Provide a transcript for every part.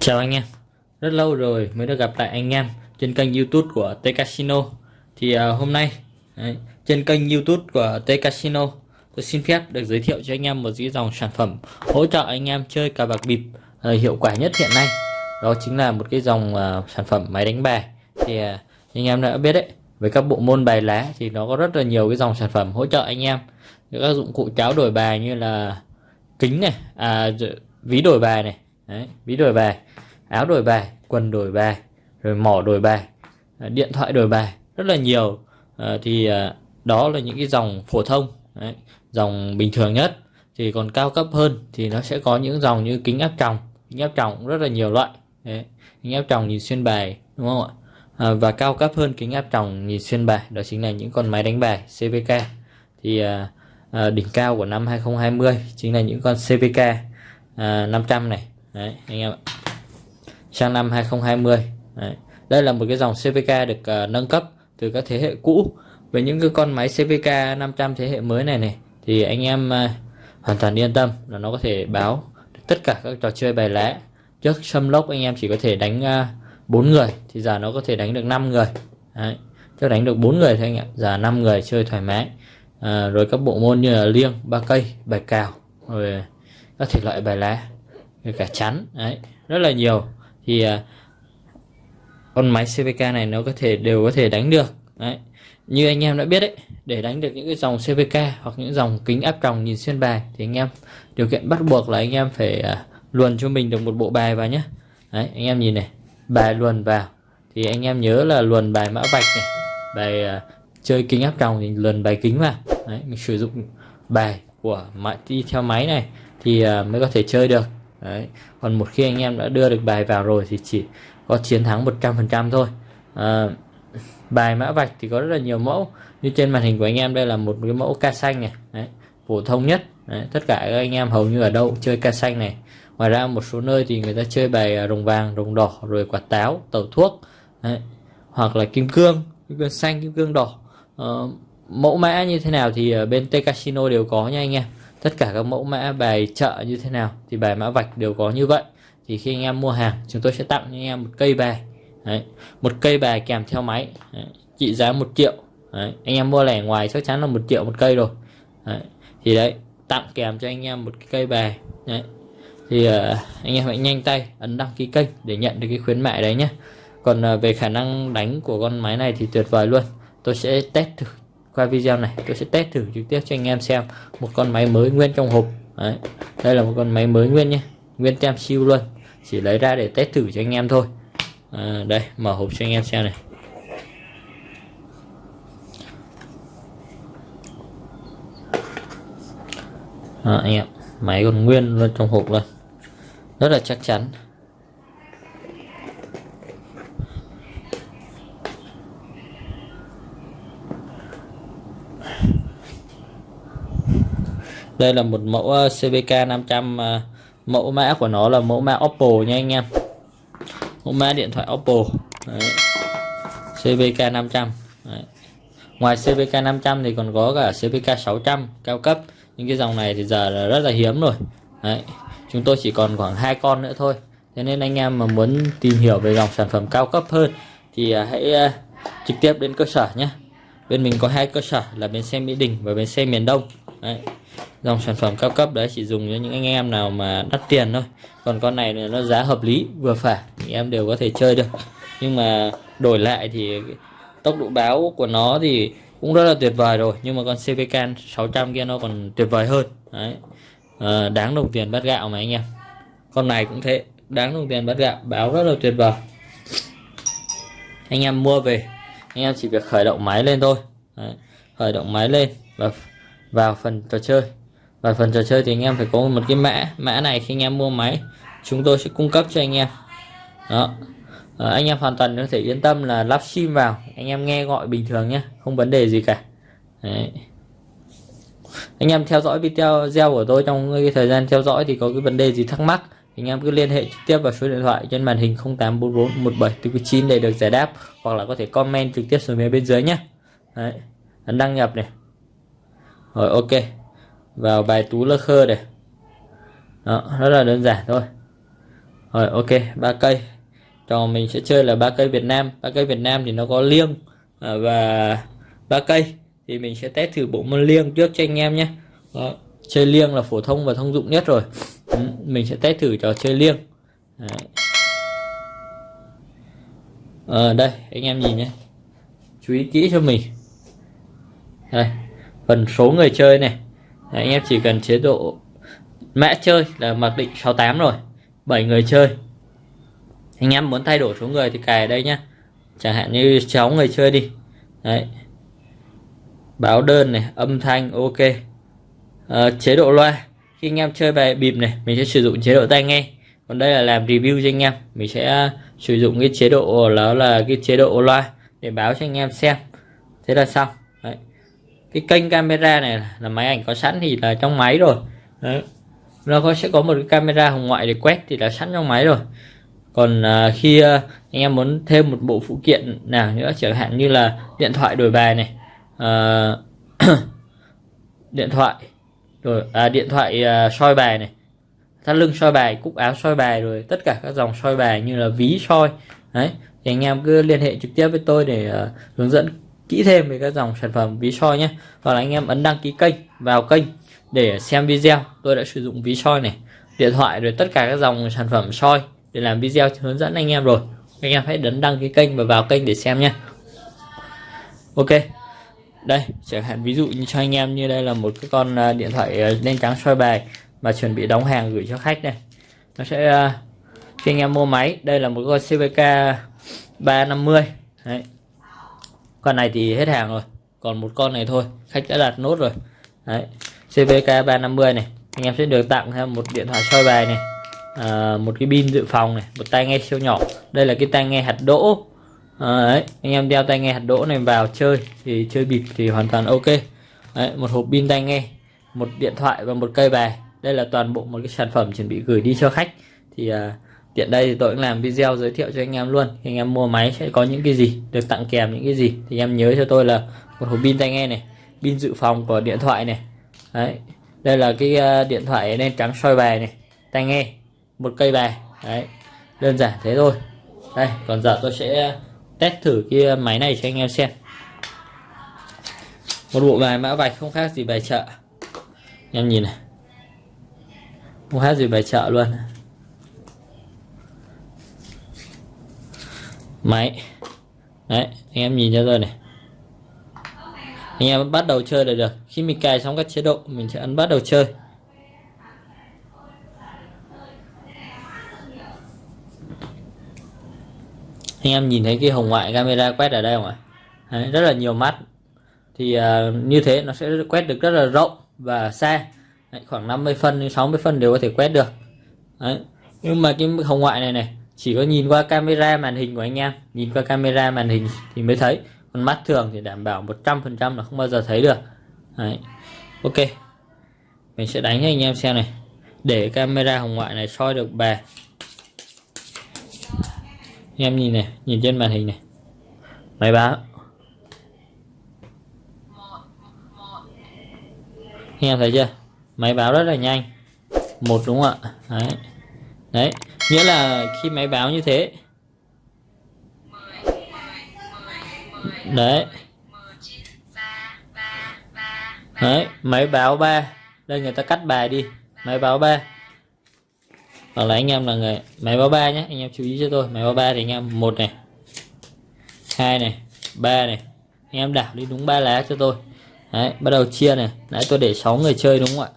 Chào anh em, rất lâu rồi mới được gặp lại anh em trên kênh YouTube của T Casino. Thì uh, hôm nay đấy, trên kênh YouTube của T Casino tôi xin phép được giới thiệu cho anh em một dĩ dòng sản phẩm hỗ trợ anh em chơi cờ bạc bịp uh, hiệu quả nhất hiện nay. Đó chính là một cái dòng uh, sản phẩm máy đánh bài. Thì uh, anh em đã biết đấy, với các bộ môn bài lá thì nó có rất là nhiều cái dòng sản phẩm hỗ trợ anh em. Các dụng cụ cháo đổi bài như là kính này, à, ví đổi bài này, Đấy, ví đổi bài áo đổi bài quần đổi bài rồi mỏ đổi bài à, điện thoại đổi bài rất là nhiều à, thì à, đó là những cái dòng phổ thông Đấy, dòng bình thường nhất thì còn cao cấp hơn thì nó sẽ có những dòng như kính áp tròng kính áp tròng rất là nhiều loại Đấy, kính áp tròng nhìn xuyên bài đúng không ạ? À, và cao cấp hơn kính áp tròng nhìn xuyên bài đó chính là những con máy đánh bài CVK thì à, à, đỉnh cao của năm 2020 chính là những con CVK à, 500 này. Đấy anh em ạ. Sang năm 2020 đấy. đây là một cái dòng CVK được à, nâng cấp từ các thế hệ cũ. Với những cái con máy CVK 500 thế hệ mới này này thì anh em à, hoàn toàn yên tâm là nó có thể báo tất cả các trò chơi bài lá trước xâm lốc anh em chỉ có thể đánh uh, người thì giờ nó có thể đánh được 5 người. Đấy. trước đánh được 4 người thôi anh em giờ 5 người chơi thoải mái. À, rồi các bộ môn như là liêng ba cây bài cào rồi các thể loại bài lá cả chắn. Đấy rất là nhiều. Thì uh, con máy CVK này nó có thể đều có thể đánh được. Đấy như anh em đã biết đấy để đánh được những cái dòng CVK hoặc những dòng kính áp tròng nhìn xuyên bài thì anh em điều kiện bắt buộc là anh em phải uh, luồn cho mình được một bộ bài vào nhé đấy anh em nhìn này bài luồn vào thì anh em nhớ là luồn bài mã vạch này bài uh, chơi kính áp tròng thì luồn bài kính vào đấy mình sử dụng bài của máy đi theo máy này thì uh, mới có thể chơi được Đấy. Còn một khi anh em đã đưa được bài vào rồi thì chỉ có chiến thắng 100% thôi à, Bài mã vạch thì có rất là nhiều mẫu Như trên màn hình của anh em đây là một cái mẫu ca xanh này Đấy. Phổ thông nhất Đấy. Tất cả các anh em hầu như ở đâu chơi ca xanh này Ngoài ra một số nơi thì người ta chơi bài à, rồng vàng, rồng đỏ Rồi quả táo, tẩu thuốc Đấy. Hoặc là kim cương, kim cương xanh, kim cương đỏ à, Mẫu mã như thế nào thì ở bên T Casino đều có nha anh em tất cả các mẫu mã bài chợ như thế nào thì bài mã vạch đều có như vậy thì khi anh em mua hàng chúng tôi sẽ tặng cho anh em một cây bài Đấy. một cây bài kèm theo máy Đấy. trị giá một triệu Đấy. anh em mua lẻ ngoài chắc chắn là một triệu một cây rồi Đấy. thì đấy tặng kèm cho anh em một cái cây bài đấy thì uh, anh em hãy nhanh tay ấn đăng ký kênh để nhận được cái khuyến mại đấy nhé còn uh, về khả năng đánh của con máy này thì tuyệt vời luôn. Tôi sẽ test thử qua video này. Tôi sẽ test thử trực tiếp cho anh em xem một con máy mới nguyên trong hộp. Đấy. đây là một con máy mới nguyên nhé nguyên tem siêu luôn. Chỉ lấy ra để test thử cho anh em thôi. À, đây mở hộp cho anh em xem này. À, anh em máy còn nguyên luôn trong hộp luôn rất là chắc chắn đây là một mẫu ờ, CVK 500 ờ, mẫu mã của nó là mẫu mã Oppo nha anh em mẫu mã điện thoại Oppo Đấy. CVK 500 Đấy. ngoài CVK 500 thì còn có cả CVK 600 cao cấp những cái dòng này thì giờ là rất là hiếm rồi Đấy chúng tôi chỉ còn khoảng hai con nữa thôi. Thế nên anh em mà muốn tìm hiểu về dòng sản phẩm cao cấp hơn thì à, hãy à, trực tiếp đến cơ sở nhé. Bên mình có hai cơ sở là bến xe Mỹ Đình và bến xe miền Đông. Đấy. dòng sản phẩm cao cấp đấy chỉ dùng cho những anh em nào mà đắt tiền thôi. Còn con này nó giá hợp lý, vừa phải, thì em đều có thể chơi được. Nhưng mà đổi lại thì tốc độ báo của nó thì cũng rất là tuyệt vời rồi. Nhưng mà con CVK 600 kia nó còn tuyệt vời hơn. Đấy à, đáng đồng tiền bát gạo mà anh em. Con này cũng thế đáng đồng tiền bát gạo báo rất là tuyệt vời. Anh em mua về anh em chỉ việc khởi động máy lên thôi. Đấy. khởi động máy lên và vào phần trò chơi. Và phần trò chơi thì anh em phải có một cái mã mã này khi anh em mua máy chúng tôi sẽ cung cấp cho anh em. Đó. À, anh em hoàn toàn có thể yên tâm là lắp sim vào anh em nghe gọi bình thường nhé không vấn đề gì cả. Đấy anh em theo dõi video của tôi trong cái thời gian theo dõi thì có cái vấn đề gì thắc mắc anh em cứ liên hệ trực tiếp vào số điện thoại trên màn hình 0844 17 để được giải đáp hoặc là có thể comment trực tiếp xuống phía bên dưới nhé. Đấy, ấn đăng nhập này. Rồi ok. Vào bài tú lơ khơ này. Đó rất là đơn giản thôi. Rồi ok ba cây. Trò mình sẽ chơi là ba cây Việt Nam. Ba cây Việt Nam thì nó có liêng à, và ba cây thì mình sẽ test thử bộ môn liêng trước cho anh em nhé. Đó. chơi liêng là phổ thông và thông dụng nhất rồi. Ừ, mình sẽ test thử trò chơi liêng. Đấy. À, đây anh em nhìn nhé. Chú ý kỹ cho mình. Đây phần số người chơi này. Đấy, anh em chỉ cần chế độ mã chơi là mặc định 68 rồi. 7 người chơi. Anh em muốn thay đổi số người thì cài ở đây nhá. Chẳng hạn như 6 người chơi đi. Đấy báo đơn này âm thanh ok. À, chế độ loa. Khi anh em chơi bài bịp này mình sẽ sử dụng chế độ tai nghe. Còn đây là làm review cho anh em. Mình sẽ ờ, sử dụng cái chế độ đó là cái chế độ loa để báo cho anh em xem. Thế là xong. Đấy. cái kênh camera này là máy ảnh có sẵn thì là trong máy rồi. Đấy. nó có sẽ có một cái camera hồng ngoại để quét thì là sẵn trong máy rồi. Còn à, khi à, anh em muốn thêm một bộ phụ kiện nào nữa chẳng hạn như là điện thoại đổi bài này à, điện thoại. Rồi à, điện thoại à, soi bài này. Thắt lưng soi bài cúc áo soi bài rồi tất cả các dòng soi bài như là ví soi. Đấy thì anh em cứ liên hệ trực tiếp với tôi để à, hướng dẫn kỹ thêm về các dòng sản phẩm ví soi nhé. Hoặc là anh em ấn đăng ký kênh vào kênh để xem video tôi đã sử dụng ví soi này. Điện thoại rồi tất cả các dòng sản phẩm soi để làm video hướng dẫn anh em rồi. Anh em hãy đấn đăng ký kênh và vào kênh để xem nhé. Ok đây chẳng hạn ví dụ như cho anh em như đây là một cái con à, điện thoại à, đen trắng soi bài mà chuẩn bị đóng hàng gửi cho khách đây nó sẽ à, khi anh em mua máy. Đây là một con CVK 350 đấy. Con này thì hết hàng rồi còn một con này thôi khách đã đặt nốt rồi. Đấy. CVK 350 này. Anh em sẽ được tặng thêm một điện thoại soi bài này à, một cái pin dự phòng này một tai nghe siêu nhỏ. Đây là cái tai nghe hạt đỗ à, đấy anh em đeo tai nghe hạt đỗ này vào chơi thì chơi bịp thì hoàn toàn ok. Đấy, một hộp pin tai nghe một điện thoại và một cây bài. Đây là toàn bộ một cái sản phẩm chuẩn bị gửi đi cho khách. Thì à, tiện đây thì tôi cũng làm video giới thiệu cho anh em luôn. Anh em mua máy sẽ có những cái gì được tặng kèm những cái gì. Thì anh em nhớ cho tôi là một hộp pin tai nghe này pin dự phòng của điện thoại này. Đấy đây là cái uh, điện thoại đen trắng soi bài này tai nghe một cây bài. Đấy đơn giản thế thôi. Đây còn giờ tôi sẽ test thử cái ờ, máy này cho anh em xem. Một bộ bài mã vạch không khác gì bài chợ. Em nhìn này. Không khác gì bài chợ luôn. Máy. Đấy, anh em nhìn cho tôi này. Anh em bắt đầu chơi là được. Khi mình cài xong các chế độ, mình sẽ ấn bắt đầu chơi. Anh em nhìn thấy cái hồng ngoại camera quét ở đây không ạ? Đấy, rất là nhiều mắt. Thì uh, như thế nó sẽ quét được rất là rộng và xa. Đấy, khoảng 50 phân đến 60 phân đều có thể quét được. Đấy. nhưng mà cái hồng ngoại này này chỉ có nhìn qua camera màn hình của anh em. Nhìn qua camera màn hình thì mới thấy. Còn mắt thường thì đảm bảo 100% là không bao giờ thấy được. Đấy. ok. Mình sẽ đánh cho anh em xem này. Để camera hồng ngoại này soi được bài em nhìn này nhìn trên màn hình này. Máy báo. Em thấy chưa? Máy báo rất là nhanh. Một đúng không ạ? Đấy. Đấy nghĩa là khi máy báo như thế. Đấy. Đấy máy báo ba. Đây người ta cắt bài đi. Máy báo ba hoặc là anh em là người máy báo ba nhé anh em chú ý cho tôi máy báo ba thì anh em một này hai này ba này anh em đảo đi đúng ba lá cho tôi. Đấy bắt đầu chia này. Nãy tôi để 6 người chơi đúng không ạ?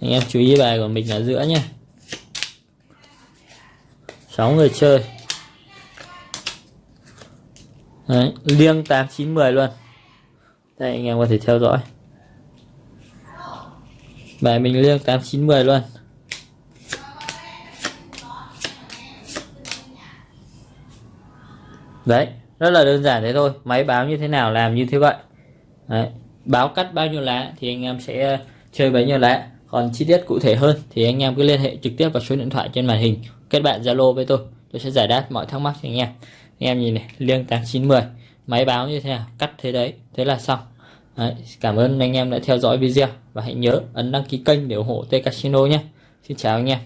Anh em chú ý bài của mình ở giữa nhé 6 người chơi. Đấy, liêng 8 9 10 luôn. Đây anh em có thể theo dõi bài mình liêng 8910 luôn. Đấy, rất là đơn giản thế thôi. Máy báo như thế nào làm như thế vậy. Đấy. báo cắt bao nhiêu lá thì anh em sẽ ờ, chơi bấy nhiêu lá. Còn chi tiết cụ thể hơn thì anh em cứ liên hệ trực tiếp vào số điện thoại trên màn hình. Kết bạn zalo với tôi. Tôi sẽ giải đáp mọi thắc mắc cho anh em. Anh em nhìn này, liêng 8910 máy báo như thế nào? Cắt thế đấy. Thế là xong. Đấy, cảm ơn anh em đã theo dõi video và hãy nhớ ấn đăng ký kênh để ủng hộ T Casino nhé. Xin chào anh em.